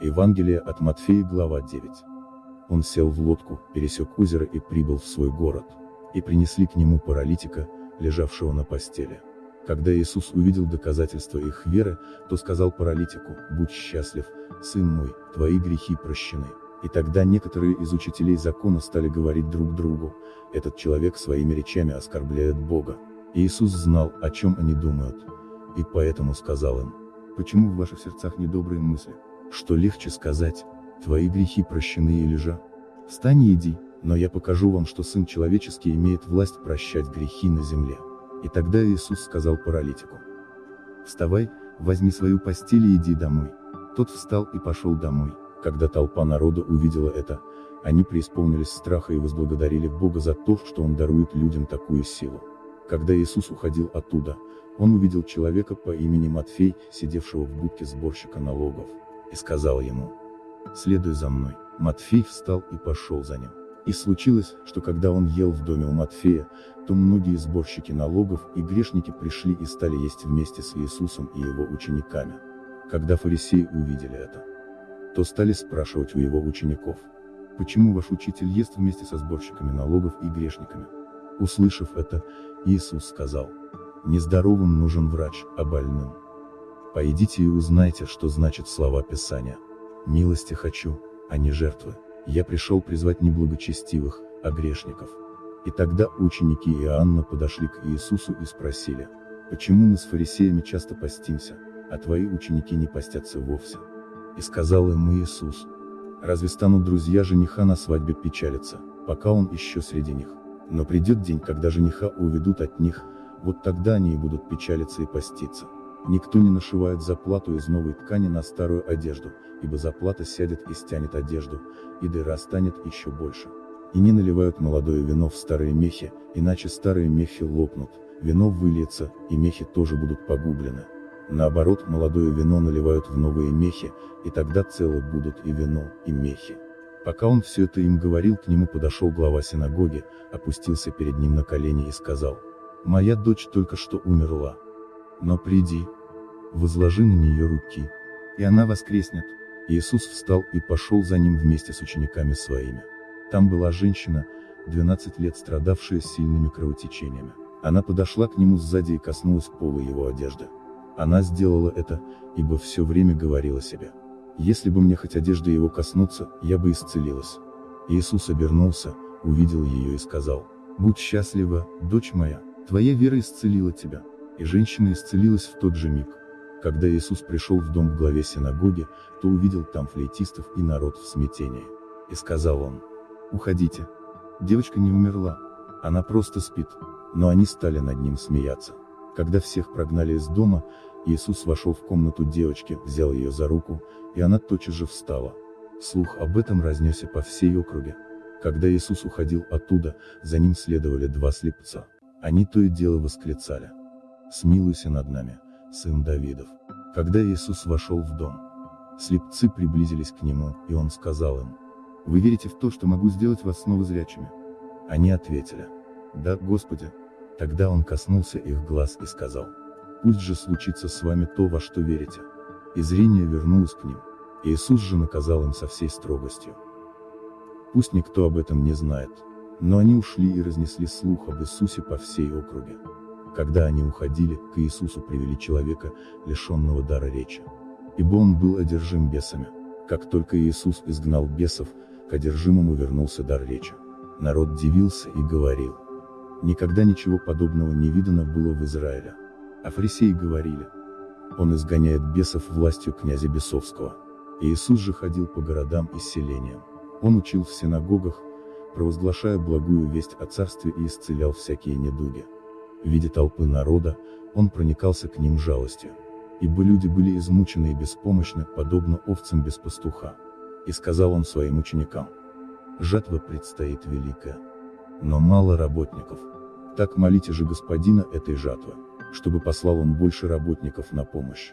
Евангелие от Матфея, глава 9. Он сел в лодку, пересек озеро и прибыл в свой город. И принесли к нему паралитика, лежавшего на постели. Когда Иисус увидел доказательства их веры, то сказал паралитику, «Будь счастлив, сын мой, твои грехи прощены». И тогда некоторые из учителей закона стали говорить друг другу, этот человек своими речами оскорбляет Бога. Иисус знал, о чем они думают. И поэтому сказал им, «Почему в ваших сердцах недобрые мысли? Что легче сказать, твои грехи прощены или же? Встань и иди, но я покажу вам, что Сын Человеческий имеет власть прощать грехи на земле. И тогда Иисус сказал паралитику. Вставай, возьми свою постель и иди домой. Тот встал и пошел домой. Когда толпа народа увидела это, они преисполнились страха и возблагодарили Бога за то, что Он дарует людям такую силу. Когда Иисус уходил оттуда, Он увидел человека по имени Матфей, сидевшего в будке сборщика налогов и сказал ему, «Следуй за мной». Матфей встал и пошел за ним. И случилось, что когда он ел в доме у Матфея, то многие сборщики налогов и грешники пришли и стали есть вместе с Иисусом и его учениками. Когда фарисеи увидели это, то стали спрашивать у его учеников, «Почему ваш учитель ест вместе со сборщиками налогов и грешниками?» Услышав это, Иисус сказал, «Нездоровым нужен врач, а больным. Пойдите и узнайте, что значит слова Писания. Милости хочу, а не жертвы. Я пришел призвать не благочестивых, а грешников. И тогда ученики Иоанна подошли к Иисусу и спросили, почему мы с фарисеями часто постимся, а твои ученики не постятся вовсе? И сказал им Иисус, разве станут друзья жениха на свадьбе печалиться, пока он еще среди них? Но придет день, когда жениха уведут от них, вот тогда они и будут печалиться и поститься. Никто не нашивает заплату из новой ткани на старую одежду, ибо заплата сядет и стянет одежду, и дыра станет еще больше. И не наливают молодое вино в старые мехи, иначе старые мехи лопнут, вино выльется, и мехи тоже будут погублены. Наоборот, молодое вино наливают в новые мехи, и тогда целы будут и вино, и мехи. Пока он все это им говорил, к нему подошел глава синагоги, опустился перед ним на колени и сказал, «Моя дочь только что умерла. Но приди, возложи на нее руки, и она воскреснет. Иисус встал и пошел за ним вместе с учениками своими. Там была женщина, 12 лет страдавшая сильными кровотечениями. Она подошла к нему сзади и коснулась пола его одежды. Она сделала это, ибо все время говорила себе. Если бы мне хоть одежда его коснуться, я бы исцелилась. Иисус обернулся, увидел ее и сказал, «Будь счастлива, дочь моя, твоя вера исцелила тебя». И женщина исцелилась в тот же миг. Когда Иисус пришел в дом в главе синагоги, то увидел там флейтистов и народ в смятении. И сказал он, «Уходите. Девочка не умерла. Она просто спит». Но они стали над ним смеяться. Когда всех прогнали из дома, Иисус вошел в комнату девочки, взял ее за руку, и она тотчас же встала. Слух об этом разнесся по всей округе. Когда Иисус уходил оттуда, за ним следовали два слепца. Они то и дело восклицали. «Смилуйся над нами, сын Давидов. Когда Иисус вошел в дом, слепцы приблизились к нему, и он сказал им, «Вы верите в то, что могу сделать вас снова зрячими?» Они ответили, «Да, Господи». Тогда он коснулся их глаз и сказал, «Пусть же случится с вами то, во что верите». И зрение вернулось к ним. Иисус же наказал им со всей строгостью. Пусть никто об этом не знает. Но они ушли и разнесли слух об Иисусе по всей округе. Когда они уходили, к Иисусу привели человека, лишенного дара речи. Ибо он был одержим бесами. Как только Иисус изгнал бесов, к одержимому вернулся дар речи. Народ дивился и говорил. Никогда ничего подобного не видано было в Израиле. А фарисеи говорили. Он изгоняет бесов властью князя Бесовского. Иисус же ходил по городам и селениям. Он учил в синагогах, провозглашая благую весть о царстве и исцелял всякие недуги видя толпы народа, он проникался к ним жалостью. Ибо люди были измучены и беспомощны, подобно овцам без пастуха. И сказал он своим ученикам, жатва предстоит великая, но мало работников. Так молите же господина этой жатвы, чтобы послал он больше работников на помощь.